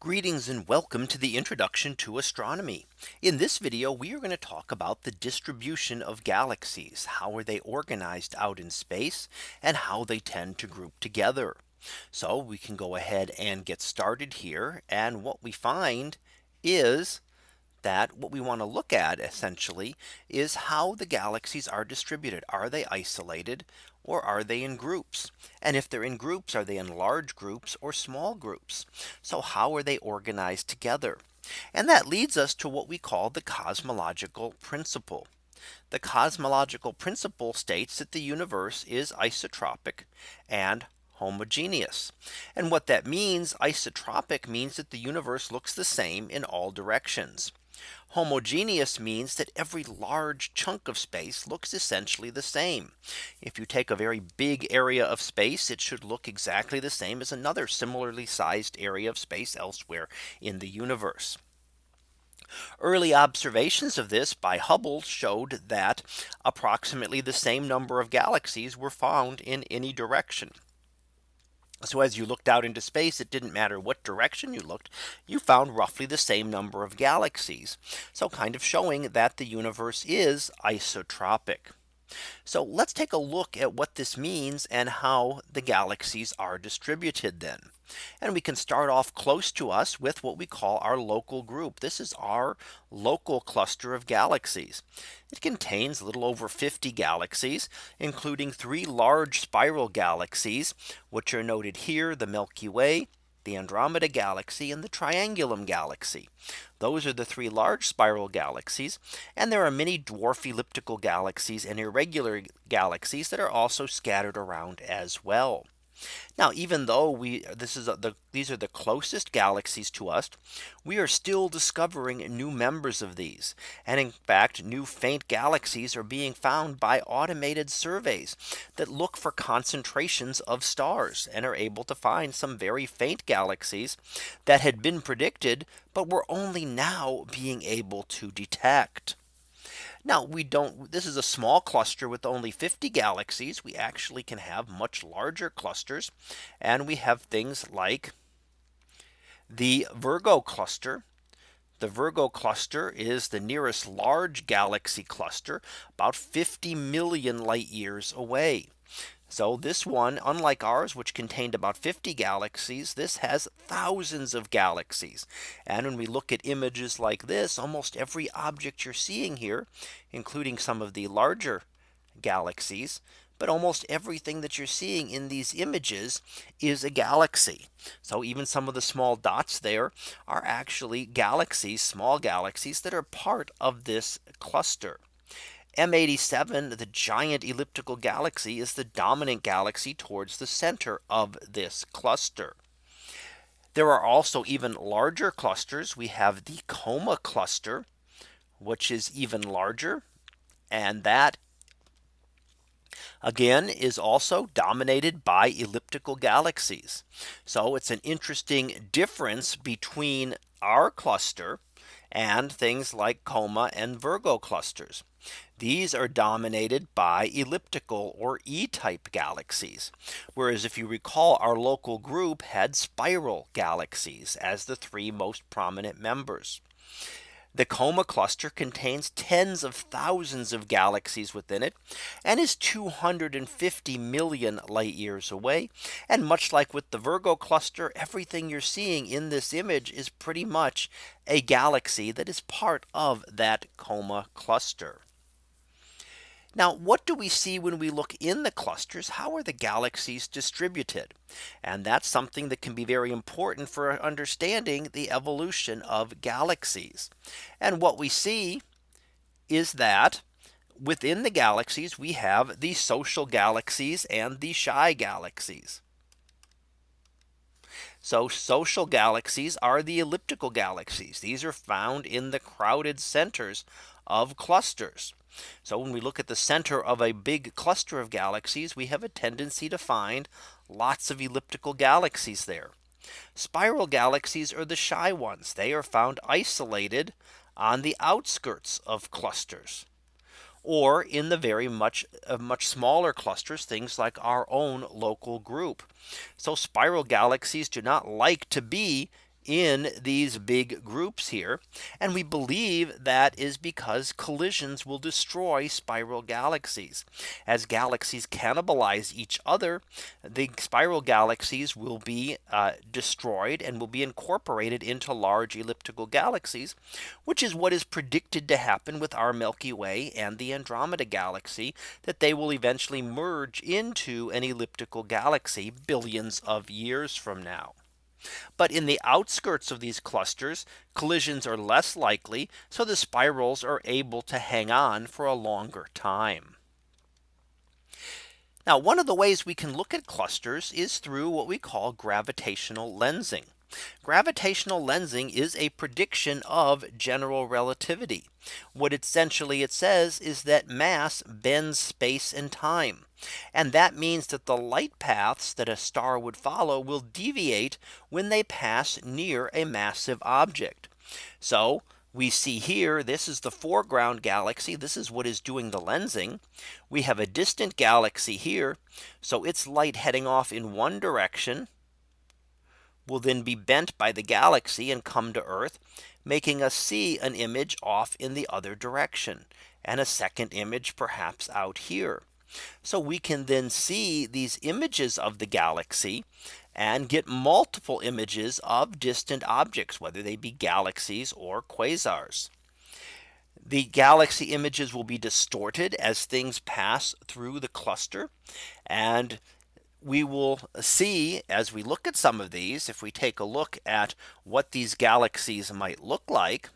Greetings and welcome to the introduction to astronomy. In this video, we are going to talk about the distribution of galaxies. How are they organized out in space and how they tend to group together. So we can go ahead and get started here. And what we find is that what we want to look at essentially is how the galaxies are distributed. Are they isolated or are they in groups? And if they're in groups, are they in large groups or small groups? So how are they organized together? And that leads us to what we call the cosmological principle. The cosmological principle states that the universe is isotropic and homogeneous. And what that means isotropic means that the universe looks the same in all directions. Homogeneous means that every large chunk of space looks essentially the same. If you take a very big area of space, it should look exactly the same as another similarly sized area of space elsewhere in the universe. Early observations of this by Hubble showed that approximately the same number of galaxies were found in any direction. So as you looked out into space, it didn't matter what direction you looked, you found roughly the same number of galaxies. So kind of showing that the universe is isotropic. So let's take a look at what this means and how the galaxies are distributed then. And we can start off close to us with what we call our local group. This is our local cluster of galaxies. It contains a little over 50 galaxies, including three large spiral galaxies, which are noted here, the Milky Way, the Andromeda Galaxy and the Triangulum Galaxy. Those are the three large spiral galaxies. And there are many dwarf elliptical galaxies and irregular galaxies that are also scattered around as well. Now, even though we this is the these are the closest galaxies to us, we are still discovering new members of these. And in fact, new faint galaxies are being found by automated surveys that look for concentrations of stars and are able to find some very faint galaxies that had been predicted, but were only now being able to detect. Now we don't this is a small cluster with only 50 galaxies. We actually can have much larger clusters. And we have things like the Virgo cluster. The Virgo cluster is the nearest large galaxy cluster about 50 million light years away. So this one, unlike ours, which contained about 50 galaxies, this has thousands of galaxies. And when we look at images like this, almost every object you're seeing here, including some of the larger galaxies, but almost everything that you're seeing in these images is a galaxy. So even some of the small dots there are actually galaxies, small galaxies that are part of this cluster. M87, the giant elliptical galaxy is the dominant galaxy towards the center of this cluster. There are also even larger clusters. We have the Coma cluster, which is even larger. And that again is also dominated by elliptical galaxies. So it's an interesting difference between our cluster and things like Coma and Virgo clusters. These are dominated by elliptical or E type galaxies. Whereas if you recall our local group had spiral galaxies as the three most prominent members. The Coma cluster contains tens of thousands of galaxies within it and is 250 million light years away. And much like with the Virgo cluster, everything you're seeing in this image is pretty much a galaxy that is part of that Coma cluster. Now, what do we see when we look in the clusters? How are the galaxies distributed? And that's something that can be very important for understanding the evolution of galaxies. And what we see is that within the galaxies, we have the social galaxies and the shy galaxies. So social galaxies are the elliptical galaxies. These are found in the crowded centers of clusters. So when we look at the center of a big cluster of galaxies, we have a tendency to find lots of elliptical galaxies there. Spiral galaxies are the shy ones. They are found isolated on the outskirts of clusters or in the very much uh, much smaller clusters things like our own local group. So spiral galaxies do not like to be in these big groups here. And we believe that is because collisions will destroy spiral galaxies. As galaxies cannibalize each other, the spiral galaxies will be uh, destroyed and will be incorporated into large elliptical galaxies, which is what is predicted to happen with our Milky Way and the Andromeda galaxy, that they will eventually merge into an elliptical galaxy billions of years from now. But in the outskirts of these clusters, collisions are less likely. So the spirals are able to hang on for a longer time. Now one of the ways we can look at clusters is through what we call gravitational lensing. Gravitational lensing is a prediction of general relativity. What essentially it says is that mass bends space and time. And that means that the light paths that a star would follow will deviate when they pass near a massive object. So we see here this is the foreground galaxy this is what is doing the lensing we have a distant galaxy here so its light heading off in one direction will then be bent by the galaxy and come to Earth, making us see an image off in the other direction and a second image perhaps out here. So we can then see these images of the galaxy and get multiple images of distant objects, whether they be galaxies or quasars. The galaxy images will be distorted as things pass through the cluster. And we will see as we look at some of these, if we take a look at what these galaxies might look like.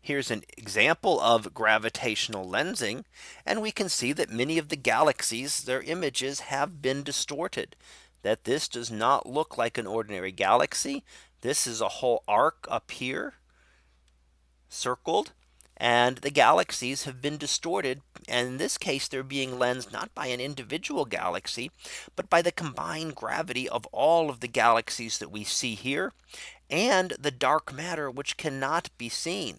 Here's an example of gravitational lensing. And we can see that many of the galaxies, their images have been distorted that this does not look like an ordinary galaxy. This is a whole arc up here circled and the galaxies have been distorted. And in this case, they're being lensed not by an individual galaxy, but by the combined gravity of all of the galaxies that we see here and the dark matter which cannot be seen.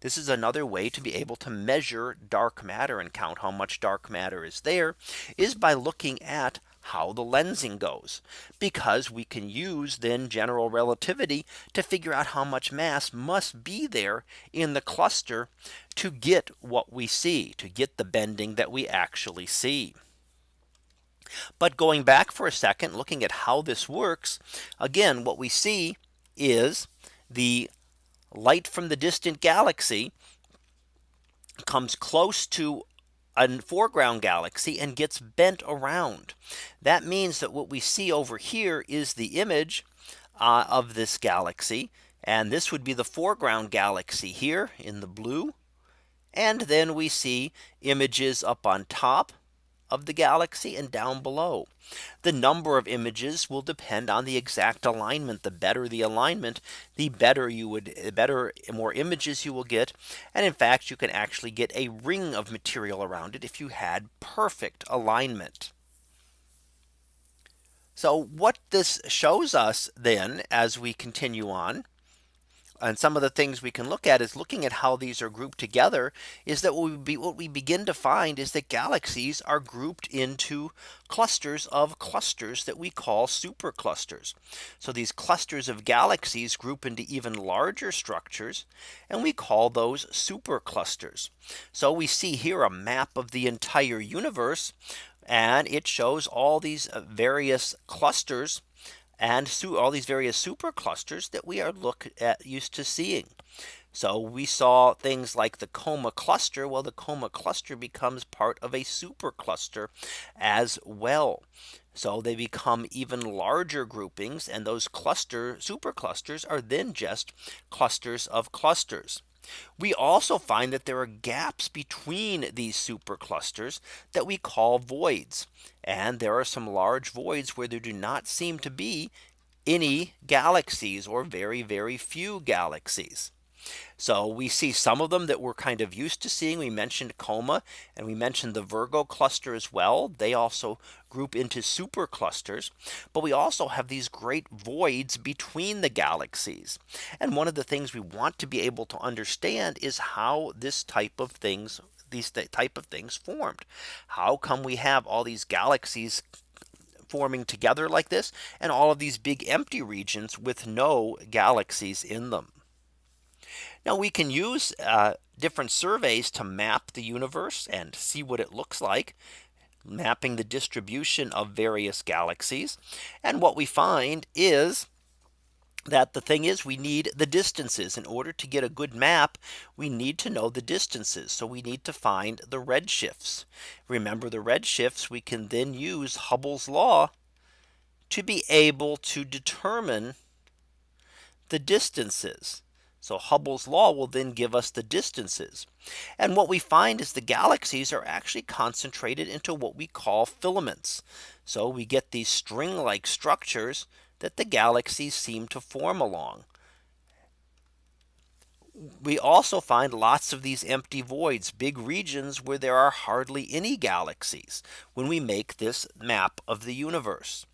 This is another way to be able to measure dark matter and count how much dark matter is there is by looking at how the lensing goes because we can use then general relativity to figure out how much mass must be there in the cluster to get what we see to get the bending that we actually see. But going back for a second, looking at how this works, again, what we see is the light from the distant galaxy comes close to a foreground galaxy and gets bent around. That means that what we see over here is the image uh, of this galaxy. And this would be the foreground galaxy here in the blue. And then we see images up on top of the galaxy and down below. The number of images will depend on the exact alignment. The better the alignment, the better you would the better more images you will get. And in fact, you can actually get a ring of material around it if you had perfect alignment. So what this shows us then as we continue on and some of the things we can look at is looking at how these are grouped together is that what we, be, what we begin to find is that galaxies are grouped into clusters of clusters that we call superclusters. So these clusters of galaxies group into even larger structures and we call those superclusters. So we see here a map of the entire universe and it shows all these uh, various clusters and all these various superclusters that we are look at used to seeing. So we saw things like the coma cluster. Well, the coma cluster becomes part of a supercluster as well. So they become even larger groupings and those cluster superclusters are then just clusters of clusters. We also find that there are gaps between these superclusters that we call voids. And there are some large voids where there do not seem to be any galaxies or very, very few galaxies. So we see some of them that we're kind of used to seeing. We mentioned coma and we mentioned the Virgo cluster as well. They also group into super clusters. But we also have these great voids between the galaxies. And one of the things we want to be able to understand is how this type of things these type of things formed. How come we have all these galaxies forming together like this and all of these big empty regions with no galaxies in them. Now we can use uh, different surveys to map the universe and see what it looks like mapping the distribution of various galaxies. And what we find is that the thing is we need the distances. In order to get a good map we need to know the distances. So we need to find the redshifts. Remember the redshifts we can then use Hubble's law to be able to determine the distances so Hubble's law will then give us the distances. And what we find is the galaxies are actually concentrated into what we call filaments. So we get these string like structures that the galaxies seem to form along. We also find lots of these empty voids, big regions where there are hardly any galaxies when we make this map of the universe.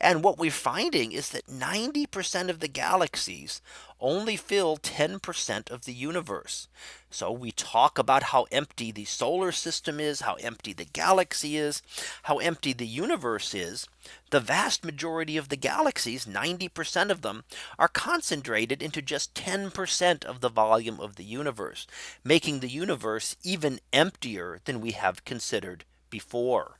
And what we're finding is that 90% of the galaxies only fill 10% of the universe. So we talk about how empty the solar system is, how empty the galaxy is, how empty the universe is. The vast majority of the galaxies, 90% of them are concentrated into just 10% of the volume of the universe, making the universe even emptier than we have considered before.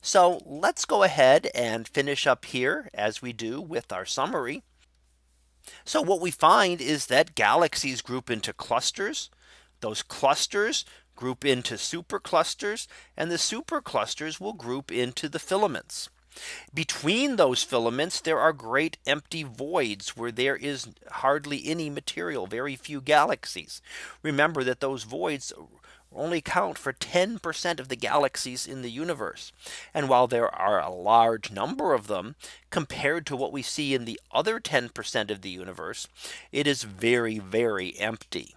So let's go ahead and finish up here as we do with our summary. So what we find is that galaxies group into clusters. Those clusters group into superclusters and the superclusters will group into the filaments. Between those filaments, there are great empty voids where there is hardly any material, very few galaxies. Remember that those voids only count for 10% of the galaxies in the universe. And while there are a large number of them compared to what we see in the other 10% of the universe, it is very, very empty.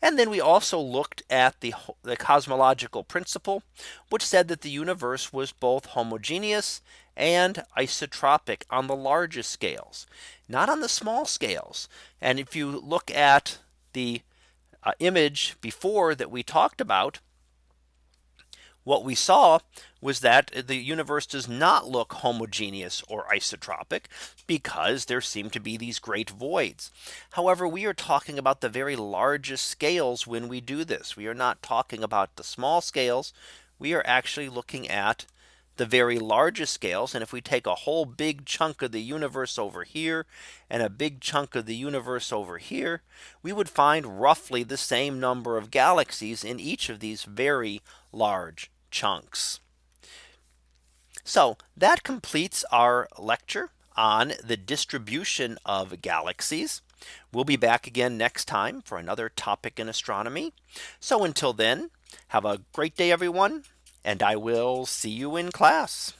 And then we also looked at the, the cosmological principle, which said that the universe was both homogeneous and isotropic on the largest scales, not on the small scales. And if you look at the uh, image before that we talked about, what we saw was that the universe does not look homogeneous or isotropic because there seem to be these great voids. However, we are talking about the very largest scales when we do this. We are not talking about the small scales. We are actually looking at the very largest scales. And if we take a whole big chunk of the universe over here and a big chunk of the universe over here, we would find roughly the same number of galaxies in each of these very large chunks. So that completes our lecture on the distribution of galaxies. We'll be back again next time for another topic in astronomy. So until then, have a great day, everyone and I will see you in class.